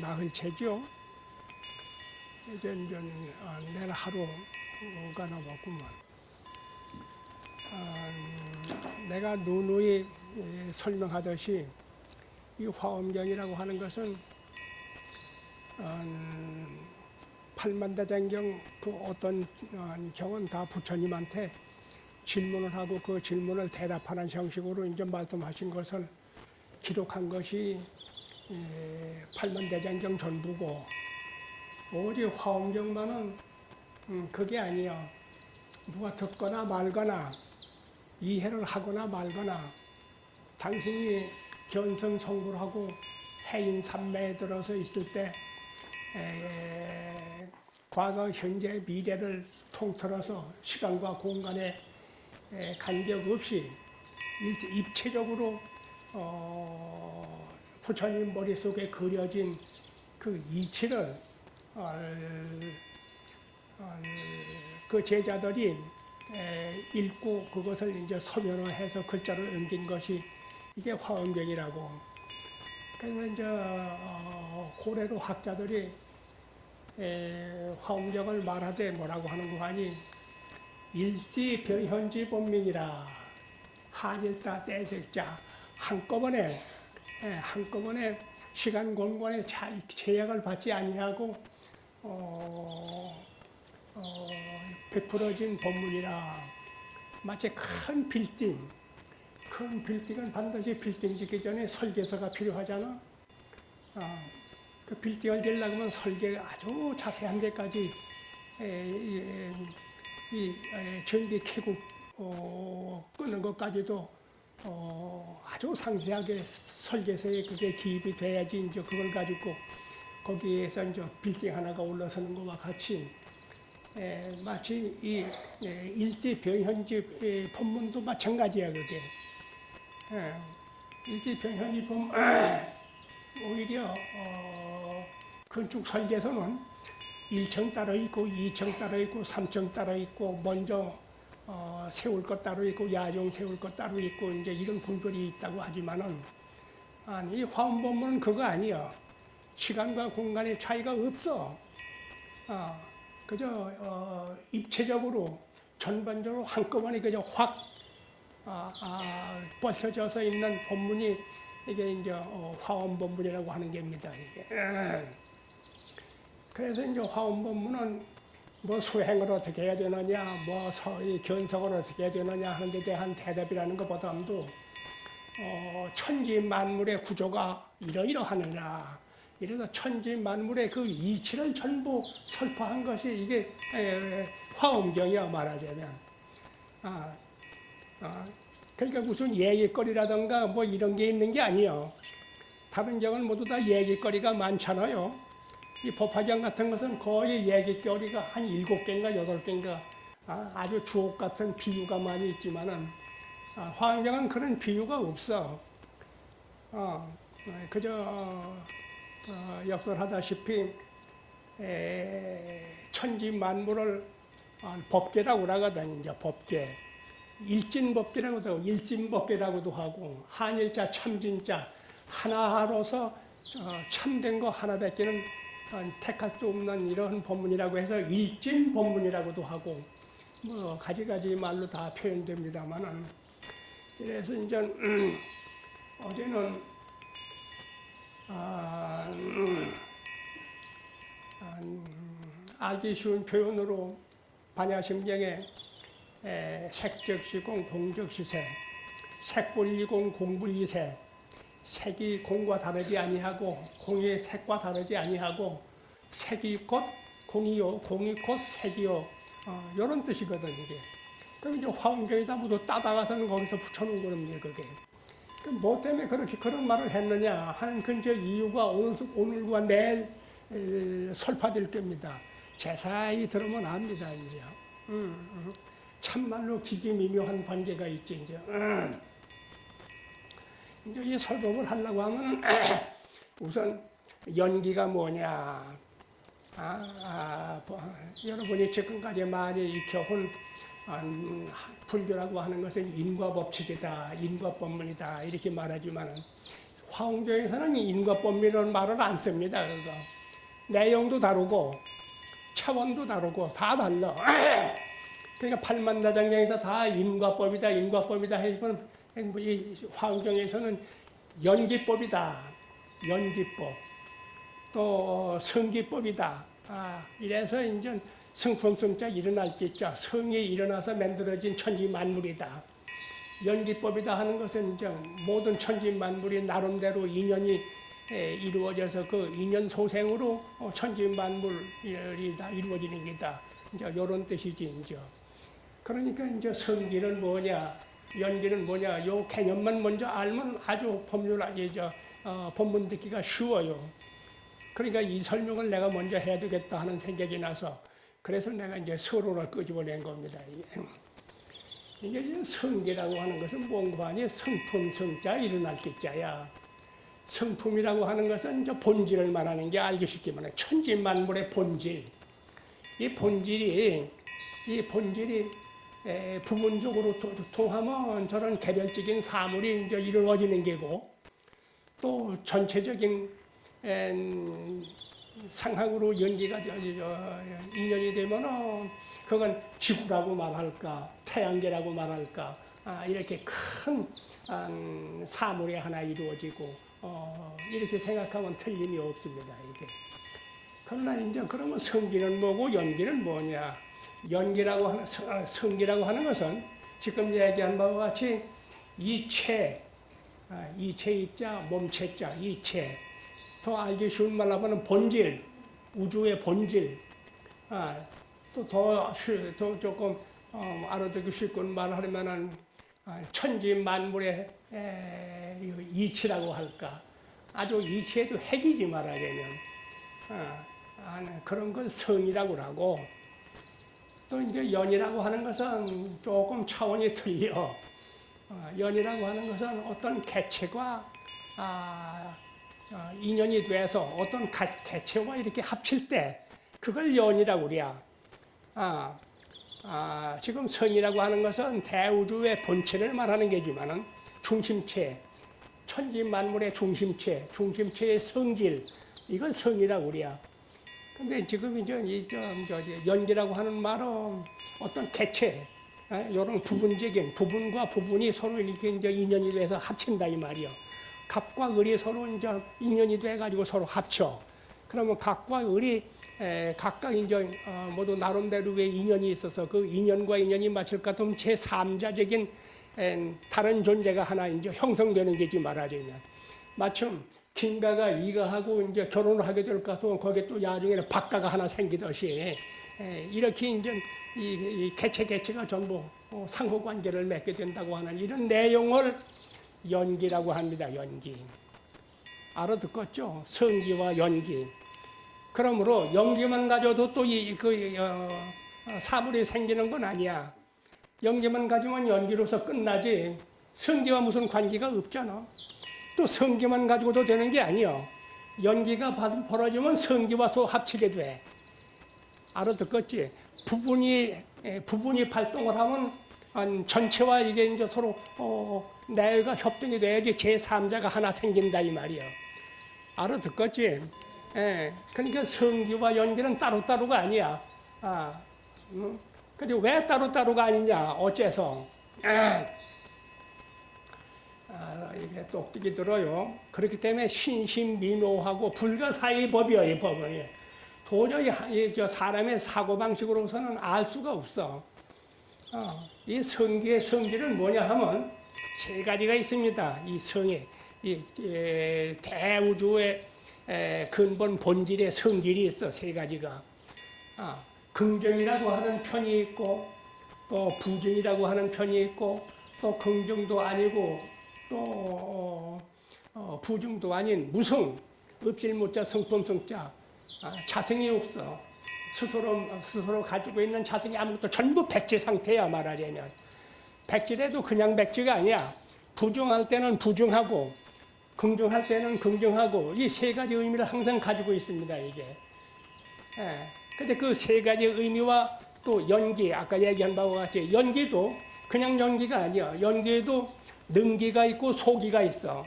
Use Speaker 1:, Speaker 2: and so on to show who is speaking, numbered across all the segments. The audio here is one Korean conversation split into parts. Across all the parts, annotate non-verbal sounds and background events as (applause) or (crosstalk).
Speaker 1: 나흘째죠. 이제 이제 어, 내일 하루가. 어, 내가 누누이 예, 설명하듯이 이 화엄경이라고 하는 것은 어, 팔만대장경 그 어떤 어, 경은 다 부처님한테 질문을 하고 그 질문을 대답하는 형식으로 이제 말씀하신 것을 기록한 것이 예, 팔만대장경 전부고 오직 화엄경만은 음, 그게 아니야. 누가 듣거나 말거나 이해를 하거나 말거나 당신이 견성 성불 하고 해인 삼매에 들어서 있을 때 에, 과거, 현재, 미래를 통틀어서 시간과 공간에 에, 간격 없이 일- 입체적으로 어, 부처님 머릿속에 그려진 그 이치를 어, 어, 그 제자들이 에, 읽고 그것을 이제 서면화해서 글자로 옮긴 것이 이게 화엄경이라고. 그래서 이제 어, 고래로 학자들이 에, 화엄경을 말하되 뭐라고 하는 거 아니 일지 변현지 본명이라 한일다 대sek자 한꺼번에 에, 한꺼번에 시간 공간에 자- 제약을 받지 아니하고 어, 어, 베풀어진 법문이라 마치 큰 빌딩 큰 빌딩은 반드시 빌딩 짓기 전에 설계서가 필요하잖아. 아, 그 빌딩을 지으려고 하면 설계 아주 자세한 데까지 에, 이, 이, 에, 전기 캐고 어, 끄는 것까지도 어, 아주 상세하게 설계서에 그게 기입이 돼야지 이제 그걸 가지고 거기에서 이제 빌딩 하나가 올라서는 것과 같이 에, 마치 이 에, 일지 변현지 에, 법문도 마찬가지야 그게 에, 일지 변현지 법문 (clears throat) 오히려 어, 건축 설계서는 1층 따로 있고 2층 따로 있고 3층 따로 있고 먼저 어, 세울 것 따로 있고 야종 세울 것 따로 있고 이제 이런 분별이 있다고 하지만은 아니 이 화엄법문은 그거 아니야. 시간과 공간의 차이가 없어. 아, 그저 어, 입체적으로 전반적으로 한꺼번에 그저 확 아, 아, 뻗쳐져서 있는 법문이 이게 이제 어, 화엄법문이라고 하는 겁니다. 이게. 그래서 이제 화엄법문은 뭐 수행을 어떻게 해야 되느냐, 뭐 서의 견성을 어떻게 해야 되느냐 하는 데 대한 대답이라는 것보다도 어, 천지 만물의 구조가 이러이러하느냐. 이래서 천지 만물의 그 이치를 전부 설파한 것이 이게 에, 화엄경이야 말하자면. 아, 아, 그러니까 무슨 얘기거리라든가 뭐 이런 게 있는 게 아니에요. 다른 경은 모두 다 얘기거리가 많잖아요. 이 법화경 같은 것은 거의 얘기거리가 한 일곱 개인가 여덟 개인가 아, 아주 주옥 같은 비유가 많이 있지만은 아, 화엄경은 그런 비유가 없어. 어, 그저 어, 어, 역설하다시피 에, 천지 만물을 어, 법계라고 하거든 이제 법계. 일진법계라고도 일진법계라고도 하고 한일자 참진자 하나로서 어, 참된 거 하나밖에는 어, 택할 수 없는 이런 법문이라고 해서 일진 법문이라고도 하고 뭐 가지가지 말로 다 표현됩니다만은 그래서 이제 음, (clears throat) 어제는 아, 음, 아, 음, 알기 쉬운 표현으로 반야심경에 에, 색적시공 공적시세 색불이공 공불이세 색이 공과 다르지 아니하고 공이 색과 다르지 아니하고 색이 곧 공이요 공이 곧 색이요 어, 이런 뜻이거든 이게 그럼 이제 화엄경에다 모두 따다가서는 거기서 붙여놓은 겁니다 그게 그뭐 때문에 그렇게 그런 말을 했느냐 하는 근저 이유가 오늘, 오늘과 내일 에, 설파될 겁니다 제사이 들으면 압니다 이제 음, 음. 참말로 기기미묘한 관계가 있지 이제. 음. 이 설법을 하려고 하면은 (clears throat) 우선 연기가 뭐냐. 아, 아, 뭐, 여러분이 지금까지 많이 익혀온 음, 불교라고 하는 것은 인과법칙이다, 인과법문이다 이렇게 말하지만은 화엄경에서는 인과법이라는 말을 안 씁니다. 그거. 내용도 다르고 차원도 다르고 다 달라. (clears throat) 그러니까 팔만다장경에서 다 인과법이다, 인과법이다 해보면 뭐 이 화엄경에서는 연기법이다, 연기법. 또 성기법이다. 아, 이래서 이제 성품성자 일어날 때자 성이 일어나서 만들어진 천지 만물이다. 연기법이다 하는 것은 이제 모든 천지 만물이 나름대로 인연이 에, 이루어져서 그 인연 소생으로 어, 천지 만물이 다 이루어지는 게다. 이제 이런 뜻이지 이제. 그러니까 이제 성기는 뭐냐, 연기는 뭐냐, 요 개념만 먼저 알면 아주 법률하게 저 어, 본문 듣기가 쉬워요. 그러니까 이 설명을 내가 먼저 해야 되겠다 하는 생각이 나서 그래서 내가 이제 서론을 끄집어낸 겁니다. 이게 이제 성기라고 하는 것은 뭔가 아니 성품 성자 일어날 때자야. 성품이라고 하는 것은 이제 본질을 말하는 게 알기 쉽게 말해 천지 만물의 본질. 이 본질이 이 본질이 에, 부분적으로 도- 통하면 저런 개별적인 사물이 이제 이루어지는 게고 또 전체적인 엔, 상황으로 연기가 인연이 되면은 그건 지구라고 말할까 태양계라고 말할까 아, 이렇게 큰 음, 사물이 하나 이루어지고 어, 이렇게 생각하면 틀림이 없습니다 이게. 그러나 이제 그러면 성기는 뭐고 연기는 뭐냐 연기라고 하는 성- 아, 성기라고 하는 것은 지금 얘기한 바와 같이 이체 아, 이체 이자 몸체자 이체 더 알기 쉬운 말로 하면 본질 우주의 본질. 아, 또더 더 조금 어, 알아듣기 쉽고 말하면은 아, 천지 만물의 이치라고 할까. 아주 이치에도 핵이지 말하자면. 그런 걸 성이라고 하고 또 이제 연이라고 하는 것은 조금 차원이 틀려 어, 연이라고 하는 것은 어떤 개체가 아, 어, 인연이 돼서 어떤 가- 개체와 이렇게 합칠 때 그걸 연이라고 그래야. 아, 아, 지금 성이라고 하는 것은 대우주의 본체를 말하는 게지만은 중심체, 천지 만물의 중심체, 중심체의 성질 이건 성이라고 그래야. 근데 지금 이제 이좀 저기 연기라고 하는 말은 어떤 개체, 이런 부분적인 부분과 부분이 서로 이렇게 이제 인연이 돼서 합친다 이 말이요. 갑과 을이 서로 이제 인연이 돼 가지고 서로 합쳐. 그러면 갑과 을이 에, 각각 이제 어, 모두 나름대로의 인연이 있어서 그 인연과 인연이 맞을 것 같으면 제 3자적인 다른 존재가 하나 이제 형성되는 게지 말하자면 마침 김가가 이가 하고 이제 결혼을 하게 될 것 같으면 거기에 또 나중에는 박가가 하나 생기듯이 에, 이렇게 이제 이, 이 개체 개체가 전부 어, 상호 관계를 맺게 된다고 하는 이런 내용을 연기라고 합니다. 연기. 알아듣겠죠? 성기와 연기. 그러므로 연기만 가져도 또 이그 어, 어, 사물이 생기는 건 아니야. 연기만 가지면 연기로서 끝나지 성기와 무슨 관계가 없잖아. 또 성기만 가지고도 되는 게 아니야. 연기가 받- 벌어지면 성기와 또 합치게 돼. 알아듣겠지? 부분이 에, 부분이 발동을 하면 한 전체와 이게 이제 서로 어, 내가 협동이 돼야지 제 3자가 하나 생긴다 이 말이야. 알아듣겠지? 예, 그러니까 성기와 연기는 따로따로가 아니야. 아, 음? 근데 왜 따로따로가 아니냐? 어째서? 아, 아, 이게 똑똑히 들어요. 그렇기 때문에 신신미묘하고 불가사의 법이야, 이 법은. 도저히 하- 이저 사람의 사고방식으로서는 알 수가 없어. 어, 이 성기의 성질은 뭐냐 하면 세 가지가 있습니다. 이 성에 이 에, 대우주의 에, 근본 본질의 성질이 있어 세 가지가. 아, 긍정이라고 하는 편이 있고 또 부정이라고 하는 편이 있고 또 긍정도 아니고 또 어, 어, 부정도 아닌 무성 읍실무자 성품성자 아, 자성이 없어. 스스로 스스로 가지고 있는 자성이 아무것도 전부 백지 상태야 말하자면 백지래도 그냥 백지가 아니야 부정할 때는 부정하고 긍정할 때는 긍정하고 이 세 가지 의미를 항상 가지고 있습니다 이게 예. 근데 그 세 가지 의미와 또 연기 아까 얘기한 바와 같이 연기도 그냥 연기가 아니야 연기에도 능기가 있고 소기가 있어.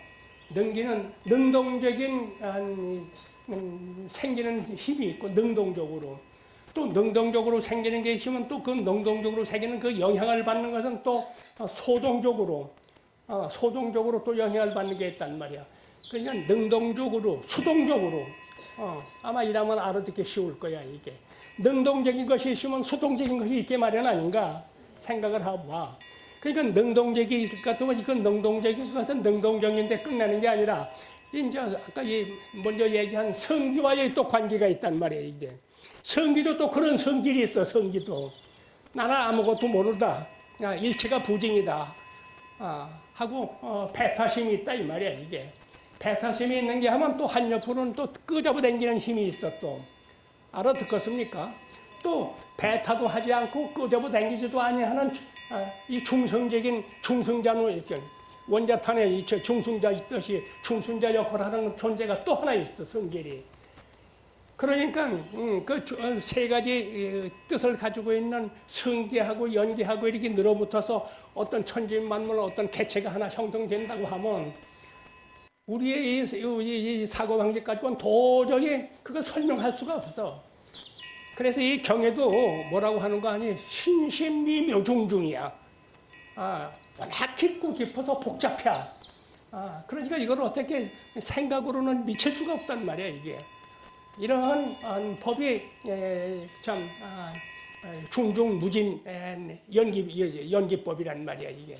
Speaker 1: 능기는 능동적인 음, 음, 생기는 힘이 있고 능동적으로. 또 능동적으로 생기는 게 있으면 또 그 능동적으로 생기는 그 영향을 받는 것은 또 소동적으로. 어, 소동적으로 또 영향을 받는 게 있단 말이야. 그러니까 능동적으로 수동적으로. 어, 아마 이러면 알아듣기 쉬울 거야 이게. 능동적인 것이 있으면 수동적인 것이 있게 마련 아닌가 생각을 하고 봐. 그러니까 능동적이 있을 것 같으면 이건 능동적인 것은 능동적인데 끝나는 게 아니라 이제 아까 이 먼저 얘기한 성기와의 또 관계가 있단 말이에요 이게 성기도 또 그런 성질이 있어 성기도. 나는 아무것도 모르다. 아, 일체가 부정이다. 아, 하고 어, 배타심이 있다 이 말이야 이게. 배타심이 있는 게 하면 또 한옆으로는 또 끄잡아 당기는 힘이 있어 또. 알아듣겠습니까? 또 배타도 하지 않고 끄잡아 당기지도 아니하는 아, 이 중성적인 중성자는 이렇게 원자탄에 이 중승자 있듯이 중승자 역할을 하는 존재가 또 하나 있어 성질이. 그러니까 음, 그세 가지 뜻을 가지고 있는 성기하고 연기하고 이렇게 늘어붙어서 어떤 천지만물 어떤 개체가 하나 형성된다고 하면 우리의 이 사고방식 가지고는 도저히 그걸 설명할 수가 없어. 그래서 이 경에도 뭐라고 하는 거 아니 신신미묘중중이야. 아, 워낙 깊고 깊어서 복잡해. 아, 그러니까 이걸 어떻게 생각으로는 미칠 수가 없단 말이야 이게. 이러한 어, 법이 에, 참 아, 중중 무진 연기 연기법이란 말이야 이게.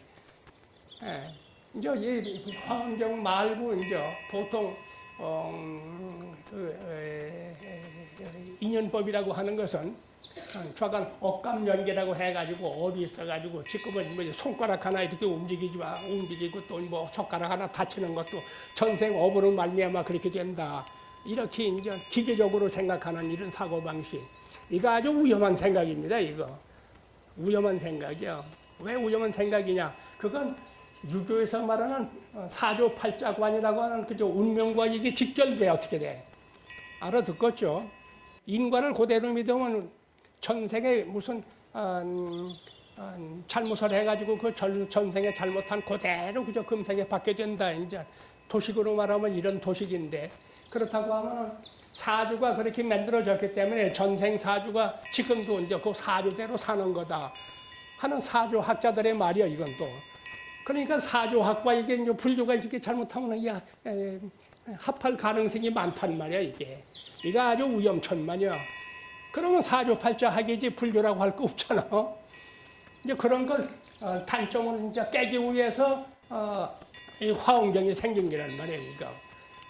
Speaker 1: 에, 이제 이 화엄경 말고 이제 보통 어, 그, 에, 인연법이라고 하는 것은 좌간 억감 연계라고 해가지고 업이 있어가지고 지금은 뭐 손가락 하나 이렇게 움직이지 마 움직이고 또 뭐 젓가락 하나 다치는 것도 전생 업으로 말미암아 그렇게 된다. 이렇게 이제 기계적으로 생각하는 이런 사고 방식. 이거 아주 위험한 생각입니다 이거. 위험한 생각이요. 왜 위험한 생각이냐? 그건 유교에서 말하는 사조 팔자관이라고 하는 그저 운명과 이게 직결돼 어떻게 돼 알아듣겠죠 인과를 그대로 믿으면 전생에 무슨 음, 음, 잘못을 해가지고 그 전, 전생에 잘못한 그대로 그저 금생에 받게 된다. 이제 도식으로 말하면 이런 도식인데 그렇다고 하면 사주가 그렇게 만들어졌기 때문에 전생 사주가 지금도 이제 그 사주대로 사는 거다 하는 사주학자들의 말이야 이건 또. 그러니까 사주학과 이게 이제 불교가 이렇게 잘못하면 야, 에, 합할 가능성이 많단 말이야 이게. 이거 아주 위험천만이야. 그러면 사주팔자 하기지 불교라고 할 거 없잖아. 이제 그런 걸 어, 단점을 이제 깨기 위해서 어, 이 화엄경이 생긴 게란 말이야, 이거.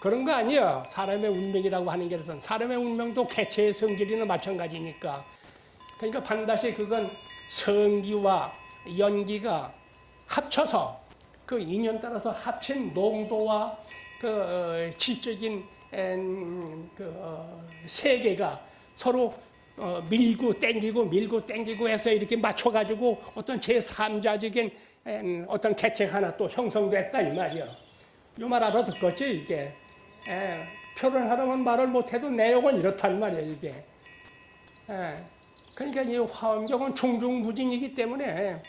Speaker 1: 그런 거 아니야. 사람의 운명이라고 하는 게선 사람의 운명도 개체의 성질이나 마찬가지니까. 그러니까 반드시 그건 성기와 연기가 합쳐서 그 인연 따라서 합친 농도와 그 어, 질적인 그 어, 세계가 서로 어, 밀고 땡기고 밀고 땡기고 해서 이렇게 맞춰가지고 어떤 제3자적인 어떤 개체 하나 또 형성됐다 이 말이야. 이말 알아듣겠지 이게. 에, 표현하려면 말을 못해도 내용은 이렇단 말이야 이게. 에, 그러니까 이 화엄경은 중중무진이기 때문에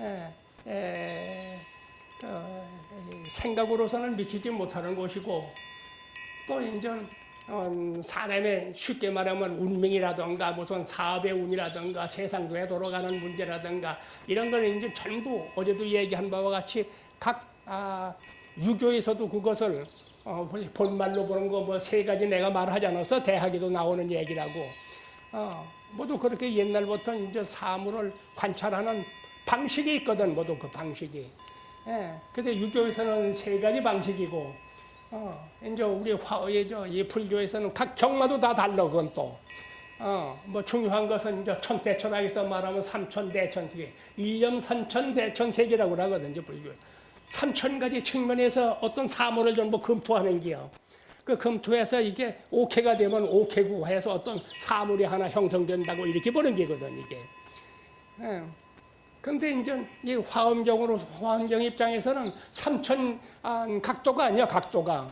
Speaker 1: 에, 에, 어, 생각으로서는 미치지 못하는 것이고 또 이제 어, 사람의 쉽게 말하면 운명이라든가 무슨 사업의 운이라든가 세상 도에 돌아가는 문제라든가 이런 걸 이제 전부 어제도 얘기한 바와 같이 각 아, 유교에서도 그것을 어, 본말로 보는 거 뭐 세 가지 내가 말하지 않아서 대학에도 나오는 얘기라고. 어, 모두 그렇게 옛날부터 이제 사물을 관찰하는 방식이 있거든 모두 그 방식이 예, 그래서 유교에서는 세 가지 방식이고 어, 이제 우리 화의 저이 불교에서는 각 경마도 다 달라 그건 또. 어, 뭐 중요한 것은 이제 천대천하에서 말하면 삼천대천세계, 일념 삼천대천세계라고 하거든, 이제 불교. 삼천 가지 측면에서 어떤 사물을 전부 검토하는 게요. 그 검토해서 이게 오케가 되면 오케고 해서 어떤 사물이 하나 형성된다고 이렇게 보는 게거든, 이게. 예. 근데 이제 이 화엄경으로 화엄경 입장에서는 삼천 아, 각도가 아니야 각도가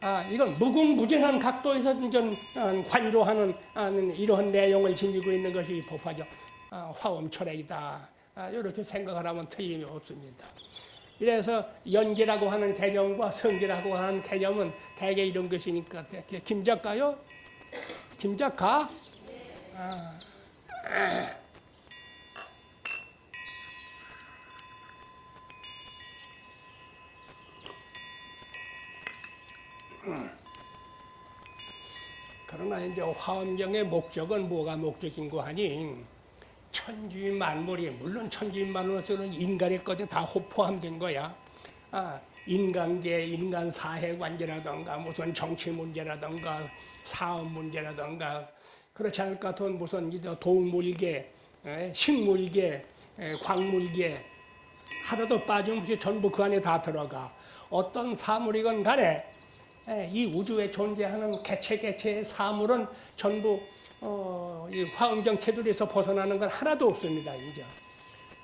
Speaker 1: 아 이건 무궁무진한 각도에서 이제 어, 관조하는 아, 이러한 내용을 지니고 있는 것이 법화죠 아, 화엄철학이다 아, 이렇게 생각을 하면 틀림이 없습니다. 이래서 연기라고 하는 개념과 성기라고 하는 개념은 대개 이런 것이니까 대- 김 작가요? 김 작가? 아. 그러나 이제 화엄경의 목적은 뭐가 목적인고 하니 천지 만물이 물론 천지 만물에서는 인간의 것이 다 포함된 거야. 아, 인간계, 인간 사회 관계라든가 무슨 정치 문제라든가 사업 문제라든가 그렇지 않을 것 같은 무슨 동물계, 에, 식물계, 에, 광물계 하나도 빠짐없이 전부 그 안에 다 들어가. 어떤 사물이건 간에 에, 이 우주에 존재하는 개체 개체의 사물은 전부 어, 이 화음정 테두리에서 벗어나는 건 하나도 없습니다. 이제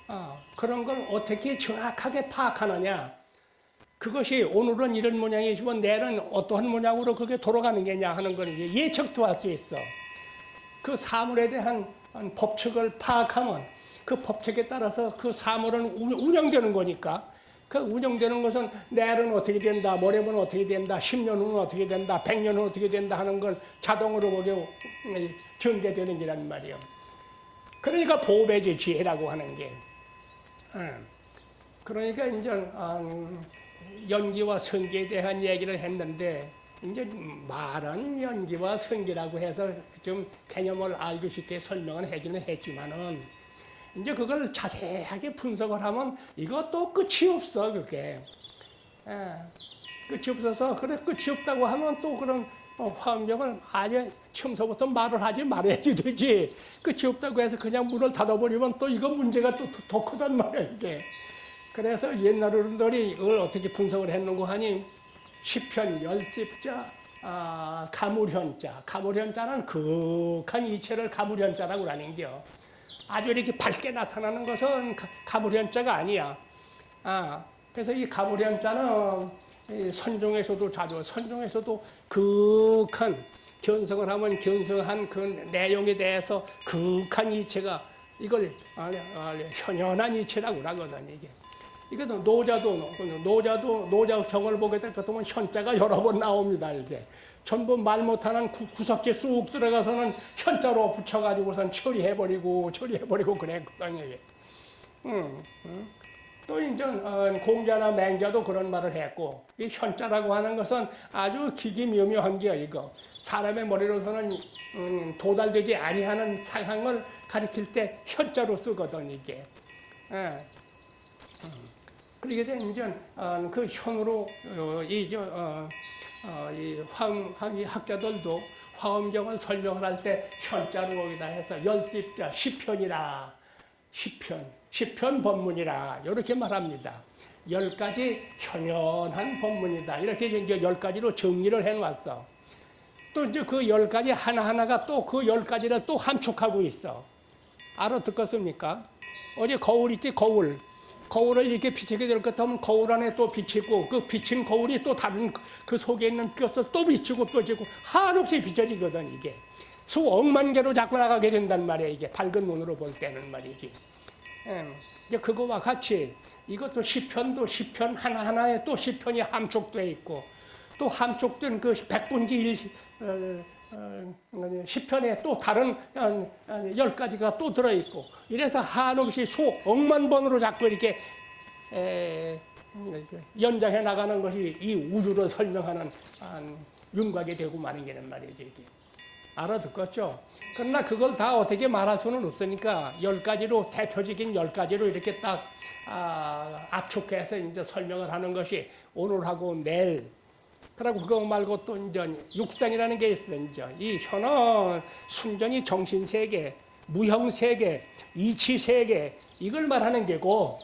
Speaker 1: 아, 그런 걸 어떻게 정확하게 파악하느냐? 그것이 오늘은 이런 모양이지만 내일은 어떠한 모양으로 그게 돌아가는 게냐 하는 건 예측도 할 수 있어. 그 사물에 대한 법칙을 파악하면 그 법칙에 따라서 그 사물은 운- 운영되는 거니까 그 운영되는 것은 내일은 어떻게 된다, 모레는 어떻게 된다, 10년 후는 어떻게 된다, 100년 후는 어떻게 된다 하는 걸 자동으로 그게 전개되는 게란 말이에요. 그러니까 보배지 지혜라고 하는 게. 응. 그러니까 이제 음, 연기와 성기에 대한 얘기를 했는데 이제 말은 연기와 성기라고 해서 좀 개념을 알기 쉽게 설명을 해주는 했지만은 이제 그걸 자세하게 분석을 하면 이것도 끝이 없어 그게. 예, 끝이 없어서 그래 끝이 없다고 하면 또 그런 어, 화음력을 아예 처음서부터 말을 하지 말아야지 되지. 끝이 없다고 해서 그냥 문을 닫아버리면 또 이거 문제가 또 더 크단 말이야 이게. 그래서 옛날 어른들이 이걸 어떻게 분석을 했는고 하니 시편 열집자 아, 가물현자. 가물현자는 극한 이체를 가물현자라고 하는겨 아주 이렇게 밝게 나타나는 것은 가- 가물현자가 아니야 아, 그래서 이 가물현자는 이 선종에서도 자주 선종에서도 극한 견성을 하면 견성한 그 내용에 대해서 극한 이체가 이걸 현현한 이체라고 하거든 이게. 이것도 노자도 노자도 노자 정을 보게 될것 같으면 현자가 여러 번 나옵니다 이게 전부 말 못하는 구- 구석지 쑥 들어가서는 현자로 붙여가지고선 처리해버리고 처리해버리고 그랬거든요. 음, 음. 또 이제 어, 공자나 맹자도 그런 말을 했고 이 현자라고 하는 것은 아주 기기묘묘한 게 이거 사람의 머리로서는 음, 도달되지 아니하는 상황을 가리킬 때 현자로 쓰거든 이게. 예. 그러게 되면 이제 어, 그 현으로 어, 어, 어, 이 화음 이 학자들도 화음경을 설명을 할 때 현자로 거기다 해서 열십자 시편이라 시편 시편 법문이라 이렇게 말합니다. 열 가지 현현한 법문이다 이렇게 이제 열 가지로 정리를 해놨어. 또 이제 그 열 가지 하나 하나가 또 그 열 가지를 또 함축하고 있어. 알아듣겠습니까? 어제 거울 있지 거울. 거울을 이렇게 비치게 될 것 같으면 거울 안에 또 비치고 그 비친 거울이 또 다른 그 속에 있는 것을 또 비치고 또 비치고 한없이 비춰지거든 이게. 수억만 개로 자꾸 나가게 된단 말이야 이게. 밝은 눈으로 볼 때는 말이지. 예, 이제 그거와 같이 이것도 시편도 시편 하나하나에 또 시편이 함축되어 있고 또 함축된 그 백분지 일 어, 어, 시편에 또 다른 어, 어, 열 가지가 또 들어 있고 이래서 한없이 수 억만 번으로 자꾸 이렇게 연장해 나가는 것이 이 우주를 설명하는 한 윤곽이 되고 마는 게는 말이죠 이게. 알아듣겠죠? 그러나 그걸 다 어떻게 말할 수는 없으니까 열 가지로 대표적인 열 가지로 이렇게 딱 아, 압축해서 이제 설명을 하는 것이 오늘하고 내일 그리고 그거 말고 또 이제 육상이라는 게 있어 이제 이 현은 순전히 정신 세계, 무형 세계, 이치 세계 이걸 말하는 게고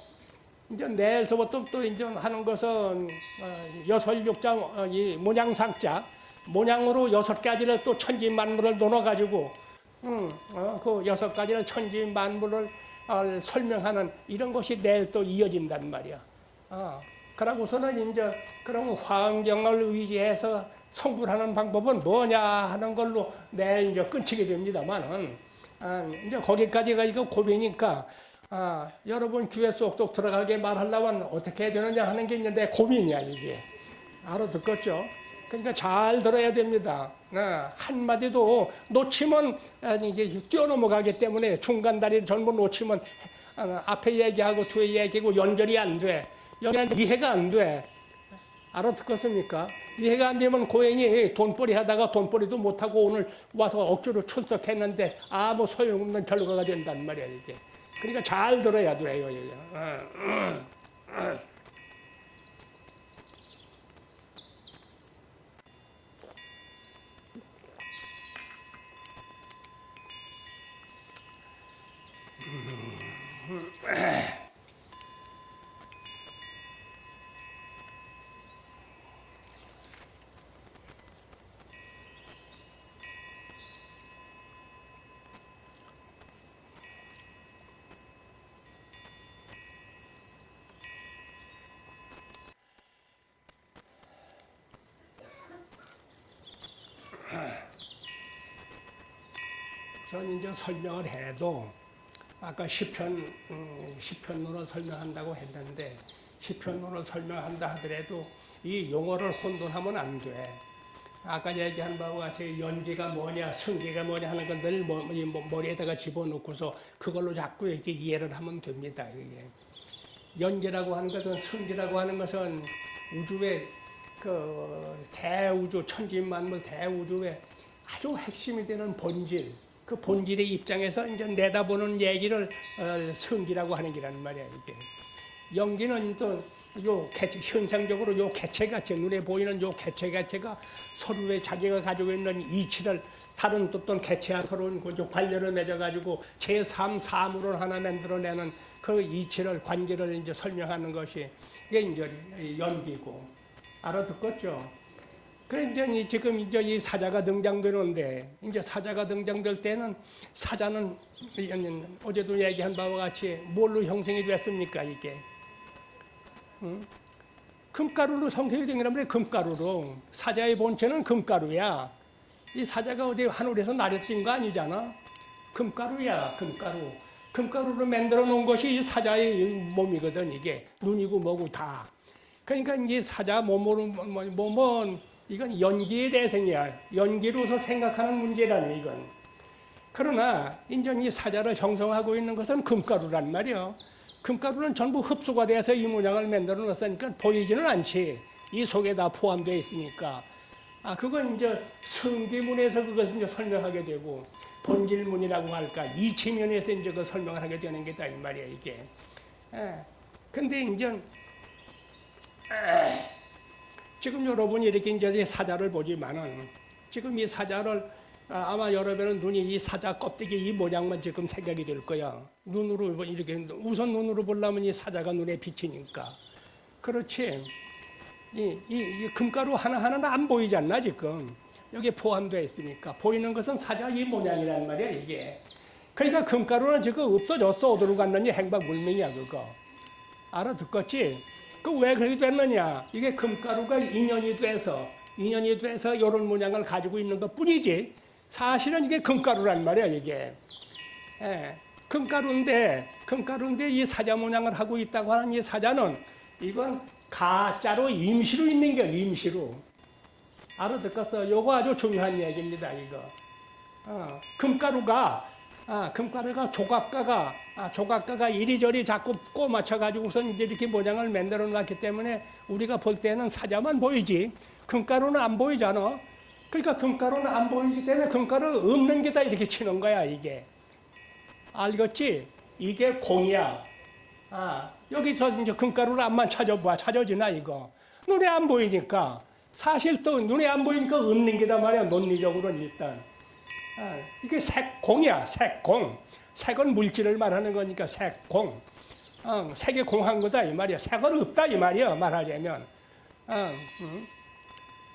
Speaker 1: 이제 내일서부터 또 이제 하는 것은 어, 여설육자 어, 이 모양상자 모양으로 여섯 가지를 또 천지 만물을 나눠가지고 음, 어, 그 여섯 가지를 천지 만물을 어, 설명하는 이런 것이 내일 또 이어진단 말이야. 어, 그러고서는 이제 그럼 화엄경을 의지해서 성불하는 방법은 뭐냐 하는 걸로 내일 이제 끊치게 됩니다만은 아, 이제 거기까지가 이거 고비니까 아, 여러분 귀에 쏙쏙 들어가게 말하려면 어떻게 해야 되느냐 하는 게 있는데 고민이야 이게 알아듣겠죠? 그러니까 잘 들어야 됩니다. 네, 한마디도 놓치면 아니, 이게 뛰어넘어가기 때문에 중간 다리를 전부 놓치면 아, 앞에 얘기하고 뒤에 얘기하고 연결이 안 돼. 연결 이해가 안 돼. 알아듣겠습니까? 이해가 안 되면 고행이 돈벌이 하다가 돈벌이도 못하고 오늘 와서 억지로 출석했는데 아무 소용없는 결과가 된단 말이야 이게. 그러니까 잘 들어야 돼요 이게. 저는 이제 설명을 해도 아까 시편 음, 시편론을 설명한다고 했는데 시편론을 설명한다 하더라도 이 용어를 혼돈하면 안 돼. 아까 얘기한 바와 같이 연기가 뭐냐, 승기가 뭐냐 하는 건늘 머리에다가 집어넣고서 그걸로 자꾸 이렇게 이해를 하면 됩니다. 이게 연기라고 하는 것은 승기라고 하는 것은 우주의 그 대우주 천지만물 대우주의 아주 핵심이 되는 본질 그 본질의 입장에서 이제 내다보는 얘기를 어, 성기라고 하는 게란 말이야 이게. 연기는 또 요 개체, 현상적으로 요 개체 가체 눈에 보이는 요 개체 가체가 서로의 자기가 가지고 있는 이치를 다른 어떤 개체와 서로 그 관련을 맺어가지고 제3 사물을 하나 만들어내는 그 이치를 관계를 이제 설명하는 것이 이게 이제 연기고 알아듣겠죠? 그래 이제 지금 이제 이 사자가 등장되는데 이제 사자가 등장될 때는 사자는 어제도 얘기한 바와 같이 뭘로 형성이 됐습니까 이게? 응? 금가루로 형성이 된 거란 말이야 금가루로 사자의 본체는 금가루야. 이 사자가 어디 하늘에서 날려뛴 거 아니잖아. 금가루야 금가루. 금가루로 만들어 놓은 것이 이 사자의 몸이거든 이게 눈이고 뭐고 다. 그러니까 이 사자 몸으로 몸은 이건 연기의 대생이야. 연기로서 생각하는 문제라는 이건. 그러나 인전 이 사자를 형성하고 있는 것은 금가루란 말이요. 금가루는 전부 흡수가 돼서 이 모양을 만들어 놨으니까 보이지는 않지. 이 속에 다 포함되어 있으니까. 아, 그건 이제 성기문에서 그것을 이제 설명하게 되고, 본질문이라고 할까, 이치면에서 이제 그 설명을 하게 되는 게다, 이 말이야, 이게. 예. 근데 이제, 에, 지금 여러분이 이렇게 이제 사자를 보지만은 지금 이 사자를 아, 아마 여러분은 눈이 이 사자 껍데기 이 모양만 지금 생각이 될 거야. 눈으로 뭐 이렇게 우선 눈으로 보려면 이 사자가 눈에 비치니까. 그렇지. 이, 이, 이 금가루 하나하나는 안 보이지 않나 지금. 여기에 포함되어 있으니까. 보이는 것은 사자 이 모양이란 말이야 이게. 그러니까 금가루는 지금 없어졌어. 어디로 갔느니 행방 물명이야 그거. 알아듣겠지? 그 왜 그렇게 됐느냐? 이게 금가루가 인연이 돼서 인연이 돼서 이런 모양을 가지고 있는 것 뿐이지 사실은 이게 금가루란 말이야 이게. 예, 금가루인데 금가루인데 이 사자 모양을 하고 있다고 하는 이 사자는 이건 가짜로 임시로 있는 게 임시로. 알아듣겠어? 요거 아주 중요한 얘기입니다 이거. 어, 금가루가 아, 금가루가 조각가가 아, 조각가가 이리저리 자꾸 꼬 맞춰 가지고선 이렇게 모양을 만들어 놨기 때문에 우리가 볼 때는 사자만 보이지 금가루는 안 보이잖아. 그러니까 금가루는 안 보이기 때문에 금가루 없는 게 다 이렇게 치는 거야 이게. 알겠지? 이게 공이야. 아, 여기서 이제 금가루를 안만 찾아봐. 찾아지나 이거. 눈에 안 보이니까. 사실 또 눈에 안 보이니까 없는 게다 말이야. 논리적으로는 일단. 아, 이게 색공이야, 색공. 색은 물질을 말하는 거니까 색공. 어, 색이 공한 거다 이 말이야. 색은 없다 이 말이야 말하자면. 어, 음.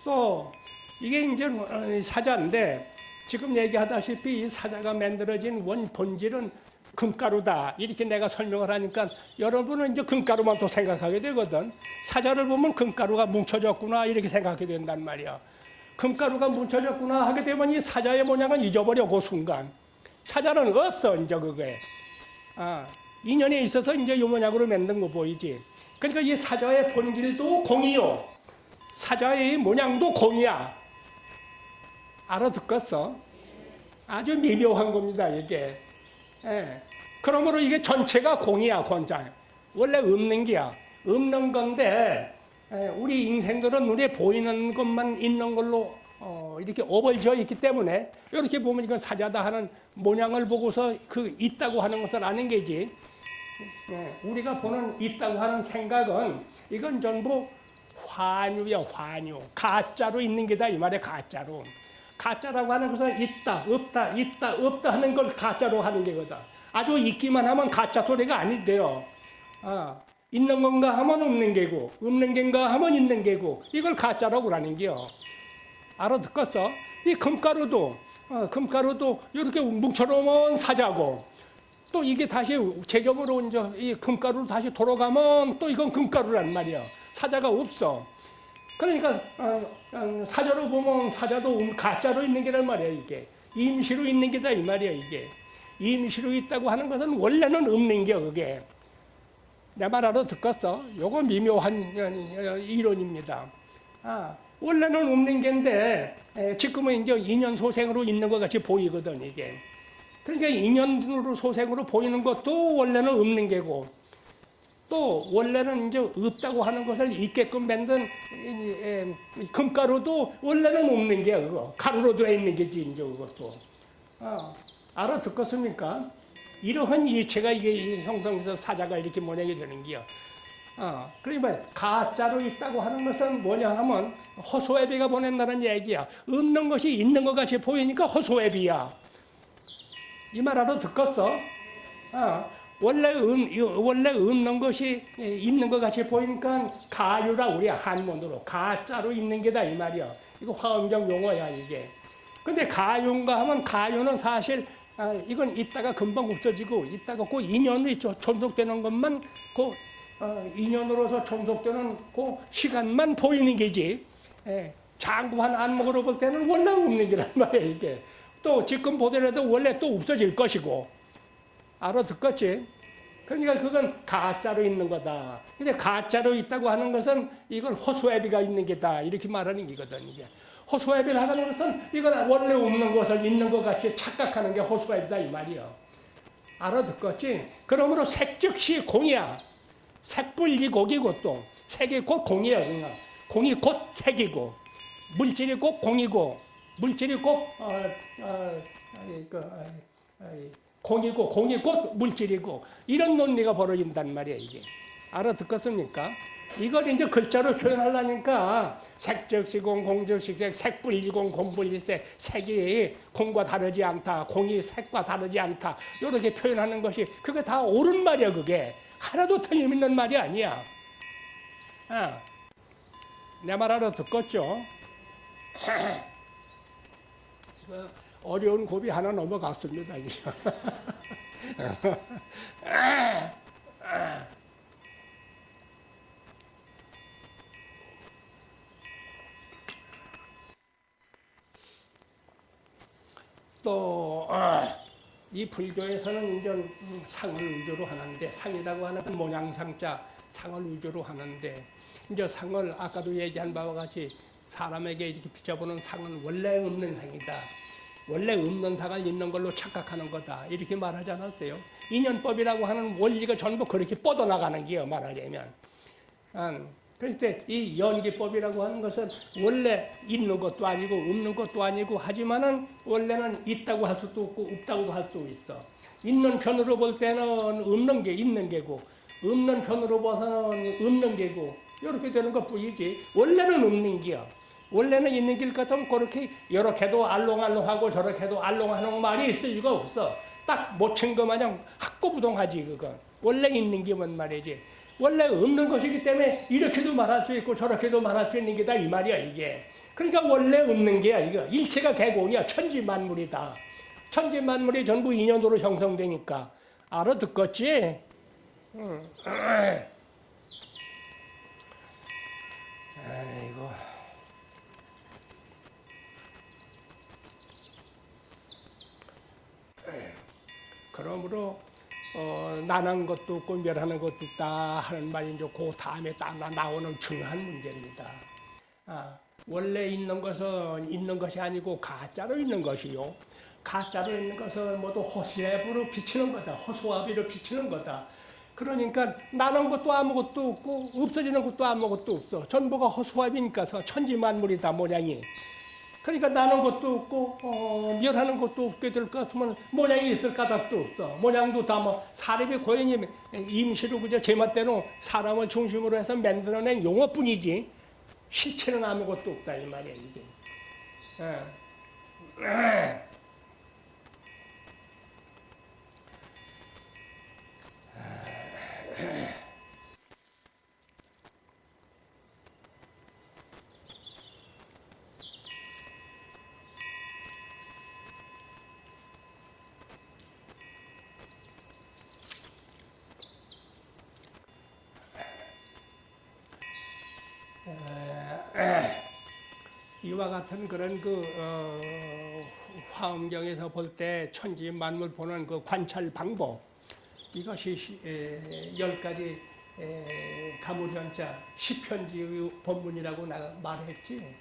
Speaker 1: 또 이게 이제 어, 사자인데 지금 얘기하다시피 이 사자가 만들어진 원 본질은 금가루다 이렇게 내가 설명을 하니까 여러분은 이제 금가루만 또 생각하게 되거든. 사자를 보면 금가루가 뭉쳐졌구나 이렇게 생각하게 된단 말이야. 금가루가 뭉쳐졌구나 하게 되면 이 사자의 모양은 잊어버려 그 순간 사자는 없어 이제 그게 아, 인연에 있어서 이제 요 모양으로 만든 거 보이지. 그러니까 이 사자의 본질도 공이요. 사자의 모양도 공이야. 알아듣겠어? 아주 미묘한 겁니다, 이게. 예. 그러므로 이게 전체가 공이야, 권장. 원래 없는 게야. 없는 건데, 예, 우리 인생들은 눈에 보이는 것만 있는 걸로 어, 이렇게 어벌져 있기 때문에 이렇게 보면 이건 사자다 하는 모양을 보고서 그 있다고 하는 것을 아는 게지. 예, 우리가 보는 있다고 하는 생각은 이건 전부 환유야 환유. 가짜로 있는 게다 이 말이야 가짜로. 가짜라고 하는 것은 있다 없다 있다 없다 하는 걸 가짜로 하는 게거든. 아주 있기만 하면 가짜 소리가 아닌데요. 아, 있는 건가 하면 없는 게고 없는 게인가 하면 있는 게고 이걸 가짜라고 하는 게요 알아듣겠어? 이 금가루도 어, 금가루도 이렇게 뭉쳐놓으면 사자고 또 이게 다시 제점으로 이제 이 금가루로 다시 돌아가면 또 이건 금가루란 말이야. 사자가 없어. 그러니까 어, 어, 사자로 보면 사자도 음, 가짜로 있는 게란 말이야 이게. 임시로 있는 게다 이 말이야 이게. 임시로 있다고 하는 것은 원래는 없는 게 그게. 내 말 알아 듣겠어? 요거 미묘한 어, 이론입니다. 아, 원래는 없는 게인데 에, 지금은 이제 인연 소생으로 있는 것 같이 보이거든 이게. 그러니까 인연으로 소생으로 보이는 것도 원래는 없는 게고 또 원래는 이제 없다고 하는 것을 있게끔 만든 금가루도 원래는 없는 게 그거 가루로 되어 있는 게지 이제 그것도 아, 알아듣겠습니까? 이러한 일체가 이게 형성해서 사자가 이렇게 모양이 되는 게요. 어, 그러니까 가짜로 있다고 하는 것은 뭐냐 하면 허소애비가 보낸다는 얘기야. 없는 것이 있는 것 같이 보이니까 허소애비야. 이 말 알아 듣겠어? 어, 원래, 음, 이- 원래 없는 것이 예, 있는 것 같이 보이니까 가유라 우리 한문으로 가짜로 있는 게다 이 말이야. 이거 화엄경 용어야 이게. 근데 가유인가 하면 가유는 사실 아, 이건 있다가 금방 없어지고 있다가 그 인연이 조- 존속되는 것만 그 어, 인연으로서 존속되는 그 시간만 보이는 게지. 예, 장구한 안목으로 볼 때는 원래 없는 게란 (laughs) 말이야 이게. 또 지금 보더라도 원래 또 없어질 것이고 알아듣겠지? 그러니까 그건 가짜로 있는 거다. 근데 가짜로 있다고 하는 것은 이건 호소애비가 있는 게다. 이렇게 말하는 게거든, 이게. 호소애비를 하는 것은 이건 원래 없는 것을 있는 것 같이 착각하는 게 호소애비다, 이 말이야. 알아듣겠지? 그러므로 색즉시 공이야. 색불이 곡이고 또, 색이 곧 공이야, 그러니까. 공이 곧 색이고, 물질이 곧 공이고, 물질이 곧, 어, 어, 그, 공이고 공이 곧 물질이고 이런 논리가 벌어진단 말이에요 이게 알아듣겠습니까? 이걸 이제 글자로 표현하려니까 색적시공 공적시색 색불이공 공불이색 색이 공과 다르지 않다 공이 색과 다르지 않다 이렇게 표현하는 것이 그게 다 옳은 말이야 그게. 하나도 틀림있는 말이 아니야. 아, 내말 알아듣겠죠? (clears throat) 이거 어려운 고비 하나 넘어갔습니다. (laughs) 또, 아, 이 불교에서는 이제 상을 위주로 하는데, 상이라고 하는 건 모양상자, 상을 위주로 하는데, 이제 상을 아까도 얘기한 바와 같이 사람에게 이렇게 비춰보는 상은 원래 없는 상이다. 원래 없는 상을 있는 걸로 착각하는 거다. 이렇게 말하지 않았어요. 인연법이라고 하는 원리가 전부 그렇게 뻗어나가는 게요, 말하자면. 음, 그래서 이 연기법이라고 하는 것은 원래 있는 것도 아니고 없는 것도 아니고 하지만은 원래는 있다고 할 수도 없고 없다고도 할수 있어. 있는 편으로 볼 때는 없는 게 있는 게고 없는 편으로 봐서는 없는 게고 이렇게 되는 것 뿐이지 원래는 없는 게요. 원래는 있는 길 같으면 그렇게 이렇게도 알롱알롱하고 저렇게도 알롱하는 말이 있을 리가 없어. 딱 못 친 거 마냥 학고부동하지 그건. 원래 있는 게뭔 말이지. 원래 없는 것이기 때문에 이렇게도 말할 수 있고 저렇게도 말할 수 있는 게다 이 말이야 이게. 그러니까 원래 없는 게야 이거. 일체가 개공이야 천지만물이다. 천지만물이 전부 인연으로 형성되니까 알아듣겠지? 응. 아이고. 그러므로 어, 난한 것도 없고 멸하는 것도 없다 하는 말이 이제 그 다음에 딱 나- 나오는 중요한 문제입니다. 아, 원래 있는 것은 있는 것이 아니고 가짜로 있는 것이요. 가짜로 있는 것은 모두 허수아비로 비치는 거다. 허수아비로 비치는 거다. 그러니까 나는 것도 아무것도 없고 없어지는 것도 아무것도 없어. 전부가 허수아비니까서 천지만물이다 모양이. 그러니까 나는 것도 없고 어, 멸하는 것도 없게 될 것 같으면 모양이 있을 까닭도 없어. 모양도 다 뭐 사람이 고연히 임시로 그저 제멋대로 사람을 중심으로 해서 만들어낸 용어뿐이지 실체는 아무것도 없다 이 말이야 이게. 예. 이와 같은 그런 그 어, 화엄경에서 볼 때 천지 만물 보는 그 관찰 방법 이것이 시- 에, 열 가지 에, 가물현자 시편지 본문이라고 나 말했지.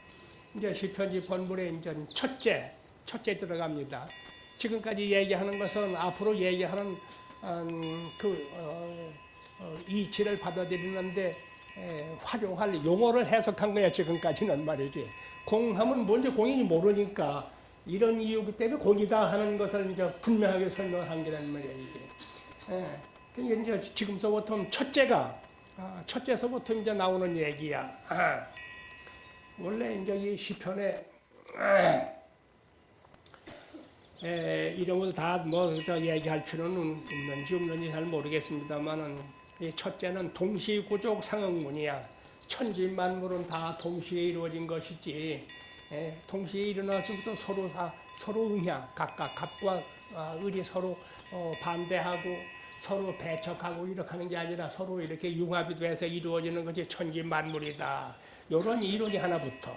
Speaker 1: 이제 시편지 본문에 이제 첫째 첫째 들어갑니다. 지금까지 얘기하는 것은 앞으로 얘기하는 음, 그 어, 어, 이치를 받아들이는데 에, 활용할 용어를 해석한 거야 지금까지는 말이지. 공 하면 뭔지 공인이 모르니까 이런 이유기 때문에 공이다 하는 것을 이제 분명하게 설명한 게란 말이야 이게. 예. 이제 지금서부터 첫째가 아, 첫째서부터 이제 나오는 얘기야. 아. 원래 이제 이 시편에 에, 이름을 다뭐 얘기할 필요는 있는지 없는지 잘 모르겠습니다만은 이 첫째는 동시구족 상응문이야. 천지만물은 다 동시에 이루어진 것이지. 에, 동시에 일어나서부터 서로 다 서로 응야 각각 갑과 아, 을이 서로 어, 반대하고 서로 배척하고 이렇게 하는 게 아니라 서로 이렇게 융합이 돼서 이루어지는 것이 천지만물이다. 이런 이론이 하나부터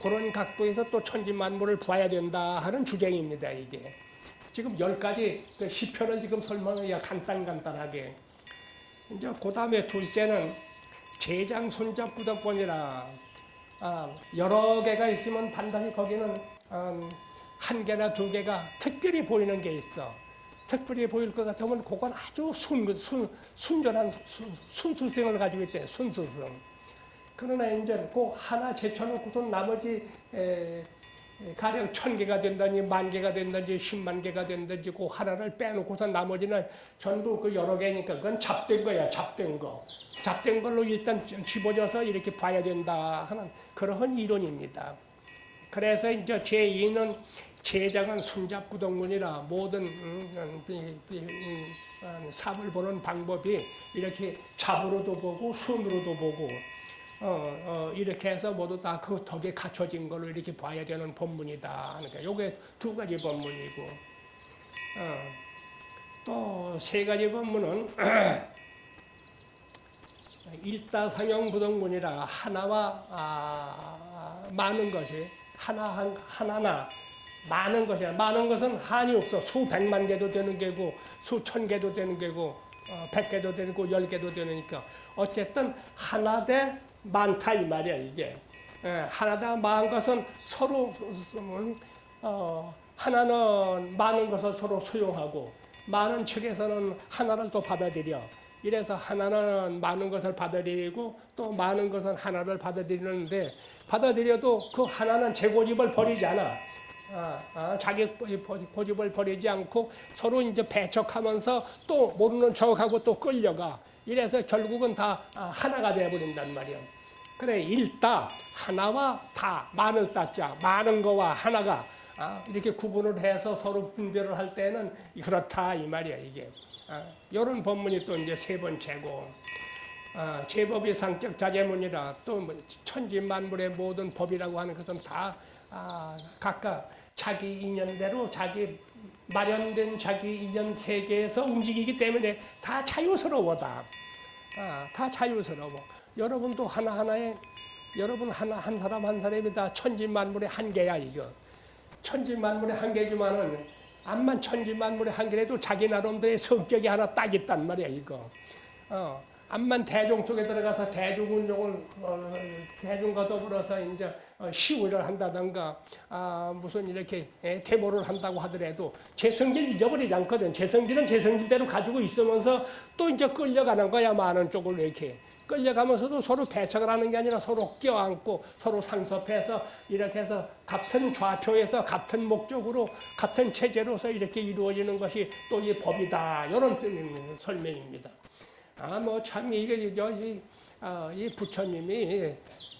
Speaker 1: 그런 각도에서 또 천지만물을 봐야 된다 하는 주장입니다. 이게 지금 열 가지 그 시편을 지금 설명을 간단간단하게 이제 그 다음에 둘째는 제장 손잡 구덕본이라 아, 여러 개가 있으면 반드시 거기는 음, 한 개나 두 개가 특별히 보이는 게 있어. 특별히 보일 것 같으면 그건 아주 순, 순, 순전한 순, 순수성을 가지고 있대. 순수성. 그러나 이제 그 하나 제쳐놓고도 나머지 에, 에, 가령 천 개가 된다니 만 개가 된다든지 십만 개가 된다든지 그 하나를 빼놓고서 나머지는 전부 그 여러 개니까 그건 잡된 거야 잡된 거 잡된 걸로 일단 집어져서 이렇게 봐야 된다 하는 그러한 이론입니다. 그래서 이제 제2는 제작은 순잡구동문이라 모든 음, 음, 음, 음, 보는 방법이 이렇게 잡으로도 보고 순으로도 보고 어, 어, 이렇게 해서 모두 다 그 덕에 갖춰진 걸로 이렇게 봐야 되는 본문이다. 그러니까 요게 두 가지 본문이고 어, 또세 가지 본문은 (clears throat) 일다상형 부동문이라 하나와 아, 많은 것이 하나 한, 하나나 많은 것이야. 많은 것은 한이 없어. 수백만 개도 되는 개고 수천 개도 되는 개고 어, 백 개도 되고 열 개도 되니까 어쨌든 하나 대 많다 이 말이야 이게. 예, 하나 대 많은 것은 서로 음, 어, 하나는 많은 것을 서로 수용하고 많은 측에서는 하나를 또 받아들여. 이래서 하나는 많은 것을 받아들이고 또 많은 것은 하나를 받아들이는데 받아들여도 그 하나는 제 고집을 버리지 않아. 아, 아, 자기 고집을 버리지 않고 서로 이제 배척하면서 또 모르는 척하고 또 끌려가. 이래서 결국은 다 아, 하나가 되어버린단 말이야. 그래 일다 하나와 다 많을 따자 많은 거와 하나가 아, 이렇게 구분을 해서 서로 분별을 할 때는 그렇다 이 말이야 이게. 아, 이런 법문이 또 이제 세 번째고 아, 제법이 상적 자제문이라 또뭐 천지 만물의 모든 법이라고 하는 것은 다 아, 각각 자기 인연대로 자기 마련된 자기 인연 세계에서 움직이기 때문에 다 자유스러워다. 아, 다 자유스러워. 여러분도 하나하나에 여러분 하나 한 사람 한 사람이 다 천지만물의 한계야 이거. 천지만물의 한계지만은 암만 천지만물의 한결에도 자기 나름대로의 성격이 하나 딱 있단 말이야 이거. 어, 암만 대중 속에 들어가서 대중 운동을 어, 대중과 더불어서 이제 어, 시위를 한다든가 아, 무슨 이렇게 예, 데모를 한다고 하더라도 제 성질 잊어버리지 않거든. 제 성질은 제 성질대로 가지고 있으면서 또 이제 끌려가는 거야 많은 쪽으로 이렇게. 끌려가면서도 서로 배척을 하는 게 아니라 서로 껴안고 서로 상섭해서 이렇게 해서 같은 좌표에서 같은 목적으로 같은 체제로서 이렇게 이루어지는 것이 또 이 법이다 이런 뜻 설명입니다. 아 뭐 참 이게 저이 아, 이 부처님이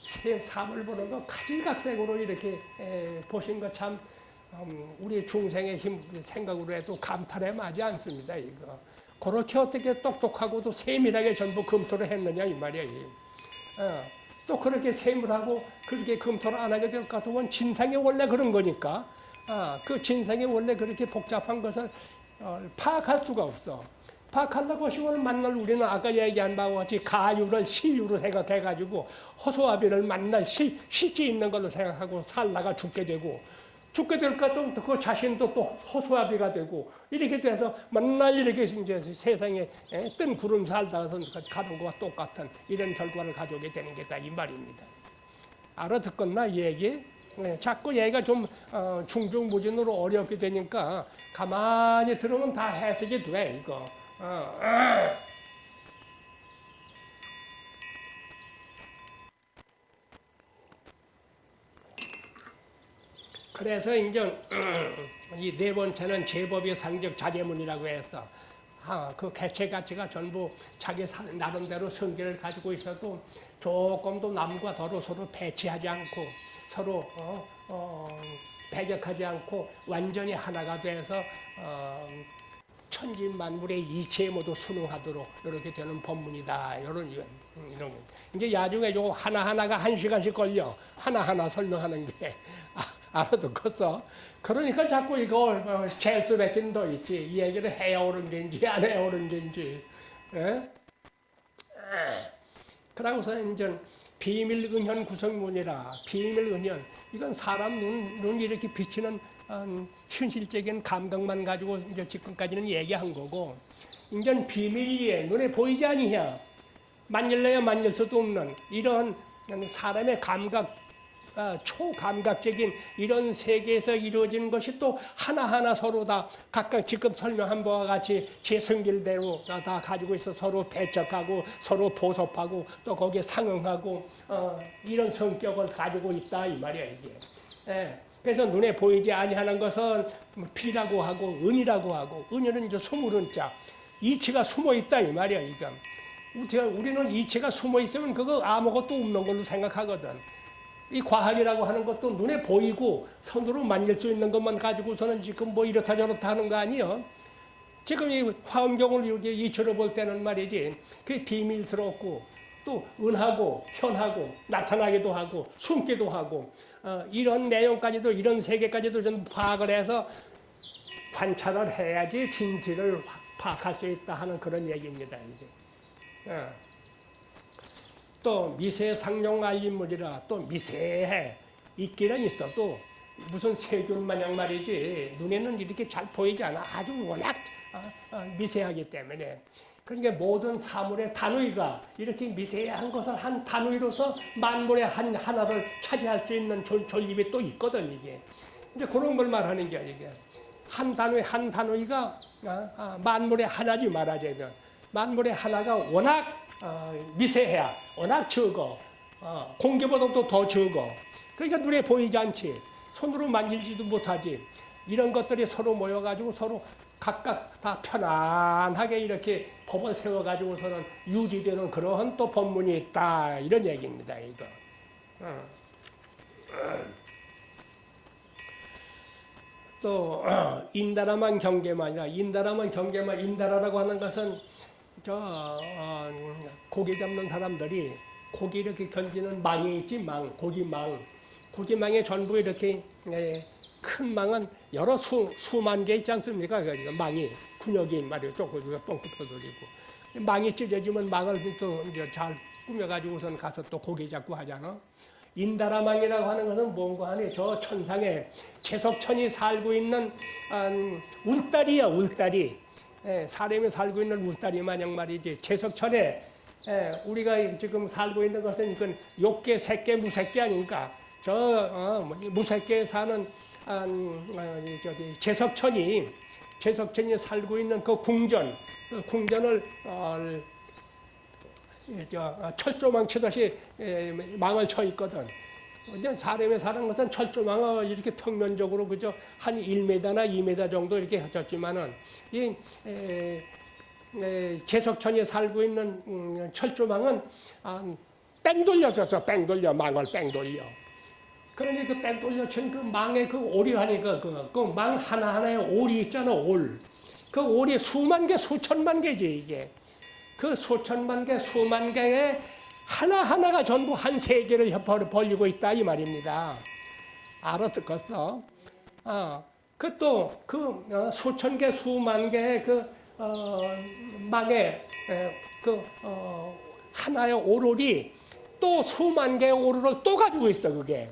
Speaker 1: 세 삶을 보는 거 가지각색으로 이렇게 에, 보신 거 참 음, 우리 중생의 힘 생각으로 해도 감탄에 맞지 않습니다 이거. 그렇게 어떻게 똑똑하고도 세밀하게 전부 검토를 했느냐 이 말이야. 어, 또 그렇게 세밀하고 그렇게 검토를 안 하게 될 것 같으면 진상이 원래 그런 거니까 아, 그 진상이 원래 그렇게 복잡한 것을 어, 파악할 수가 없어. 파악한다고 하시면 만날 우리는 아까 얘기한 바와 같이 가유를 시유로 생각해가지고 허소아비를 만날 시, 실제 있는 걸로 생각하고 살다가 죽게 되고 죽게 될까 또그 자신도 또 허수아비가 되고 이렇게 돼서 맨날 이렇게 이제 세상에 예, 뜬 구름 살다가 가는 것과 똑같은 이런 결과를 가져오게 되는 게다 이 말입니다. 알아듣겠나 이 얘기? 네, 자꾸 얘기가 좀 어, 중중무진으로 어렵게 되니까 가만히 들으면 다 해석이 돼 이거. 어, 어. 그래서 이제 이 네 번째는 제법의 상적 자제문이라고 해서 아, 그 개체 가치가 전부 자기 나름대로 성질을 가지고 있어도 조금도 남과 서로 서로 배치하지 않고 서로 어, 어, 배격하지 않고 완전히 하나가 돼서 어, 천지 만물의 이치에 모두 순응하도록 이렇게 되는 법문이다. 이런 이런 이제 야중에 요 하나 하나가 한 시간씩 걸려 하나 하나 설명하는 게 (laughs) 아, 알아듣겠어. 그러니까 자꾸 이거 재수 뱉긴 더 있지. 이 얘기를 해야 옳은지 안 해야 옳은지. 예? 그러고서 이제 비밀 은현 구성문이라 비밀 은현 이건 사람 눈, 눈 이렇게 비치는 음, 현실적인 감각만 가지고 이제 지금까지는 얘기한 거고 이제 비밀리에 눈에 보이지 아니냐 만일래야 만일 수도 없는 이런 사람의 감각 아, 초감각적인 이런 세계에서 이루어지는 것이 또 하나하나 서로 다 각각 지금 설명한 바와 같이 제 성질대로 다 가지고 있어 서로 배척하고 서로 보섭하고 또 거기에 상응하고 어, 이런 성격을 가지고 있다 이 말이야 이게. 예. 그래서 눈에 보이지 아니하는 것은 피라고 하고 은이라고 하고 은은 이제 스물은 자 이치가 숨어 있다 이 말이야 이거. 우리는 이치가 숨어 있으면 그거 아무것도 없는 걸로 생각하거든. 이 과학이라고 하는 것도 눈에 보이고 손으로 만질 수 있는 것만 가지고서는 지금 뭐 이렇다 저렇다 하는 거 아니에요. 지금 이 화엄경을 이렇게 이치로 볼 때는 말이지 그 비밀스럽고 또 은하고 현하고 나타나기도 하고 숨기도 하고 어, 이런 내용까지도 이런 세계까지도 좀 파악을 해서 관찰을 해야지 진실을 파악할 수 있다 하는 그런 얘기입니다. 이제. 어. 또 미세 상용 알림물이라 또 미세해 있기는 있어도 무슨 세균 마냥 말이지 눈에는 이렇게 잘 보이지 않아 아주 워낙 어, 어, 미세하기 때문에 그러니까 모든 사물의 단위가 이렇게 미세한 것을 한 단위로서 만물의 한 하나를 차지할 수 있는 존, 존립이 또 있거든 이게. 이제 그런 걸 말하는 게 이게. 한 단위 한 단위가 어, 만물의 하나지 말하자면. 만물의 하나가 워낙 어, 미세해야 워낙 적어. 어, 공기보다도 더 적어. 그러니까 눈에 보이지 않지. 손으로 만질지도 못하지. 이런 것들이 서로 모여가지고 서로 각각 다 편안하게 이렇게 법을 세워가지고서는 유지되는 그러한 또 법문이 있다. 이런 얘기입니다 이거. 어. 또 (clears throat) 인다라만 경계만이라 인다라만 경계만 인다라라고 하는 것은 저 어, 고기 잡는 사람들이 고기 이렇게 견디는 망이 있지 망. 고기망. 고기망에 전부 이렇게 예, 큰 망은 여러 수, 수만 개 있지 않습니까? 그러니까 망이 군역이 말이에요. 쪼그리고 뻥긋 돌리고 망이 찢어지면 망을 또 이제 잘 꾸며가지고선 가서 또 고기 잡고 하잖아. 인다라망이라고 하는 것은 뭔가 하니 저 천상에 채석천이 살고 있는 한 울다리야 울다리 예, 사람이 살고 있는 울다리 마냥 말이지 채석천에 예, 우리가 지금 살고 있는 것은 그 욕계 색계 무색계 아닙니까 저 어, 뭐, 이 무색계에 사는 저기 채석천이 채석천이 살고 있는 그 궁전 그 궁전을 어, 어, 철조망 치듯이 에, 망을 쳐 있거든. 근데 사람이 사는 것은 철조망을 이렇게 평면적으로 그저 한 1m나 2m 정도 이렇게 해졌지만은 이 에, 에, 제석천이 살고 있는 음, 철조망은 아, 뺑 돌려졌어. 뺑 돌려 망을 뺑 돌려. 그러니 그뺑 돌려 친 그 망의 그 오리 하니까 그망 하나 하나에 오리 있잖아 올. 그 오리 수만 개 수천만 개지 이게. 그 수천만 개, 수만 개의 하나하나가 전부 한 세계를 협- 벌리고 있다 이 말입니다. 알아듣겠어? 아, 그 또그 어, 수천 개, 수만 개의 그 어, 망에 에, 그 어, 하나의 오롤이 또 수만 개의 오롤을 또 가지고 있어 그게.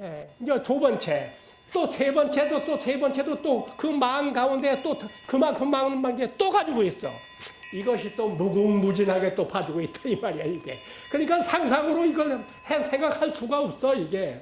Speaker 1: 예, 이제 두 번째, 또 세 번째도 또 세 번째도 또그망 가운데 또 그만큼 많은 망에 또 가지고 있어. 이것이 또 무궁무진하게 또 봐주고 있다 이 말이야 이게. 그러니까 상상으로 이걸 해- 생각할 수가 없어 이게.